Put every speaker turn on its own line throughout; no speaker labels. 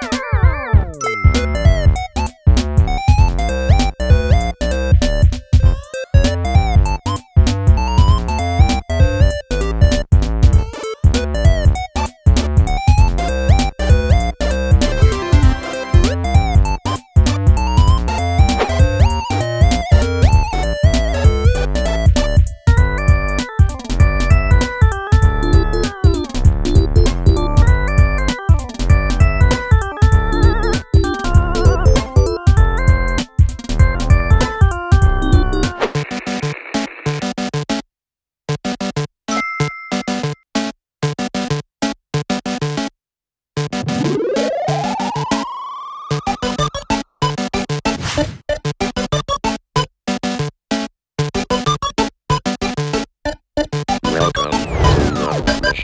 Música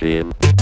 machine.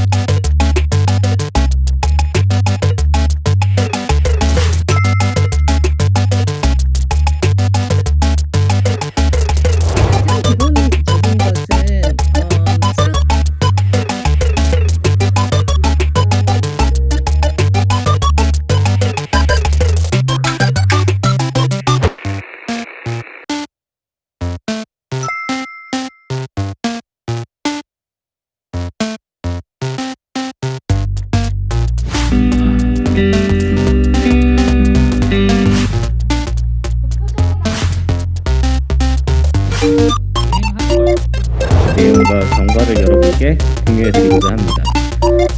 제가 경과를 여러분께 공유해드리고자 합니다.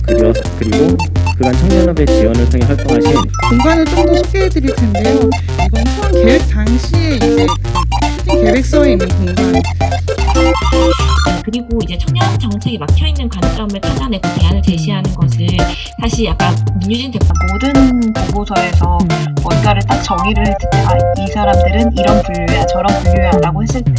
그리고, 그리고 그간 청년협의 지원을 통해 활동하신
공간을 좀 더 소개해드릴 텐데요. 이건 포항 계획 당시에 이제 그 슈팅 계획서에 있는 공간
그리고 이제 청년 정책이 막혀있는 관점을 찾아내고 대안을 제시하는 것을 사실 약간 민유진 대표
모든 보고서에서 음. 뭔가를 딱 정의를 듣다이 사람들은 이런 분류야 저런 분류야 라고 했을 때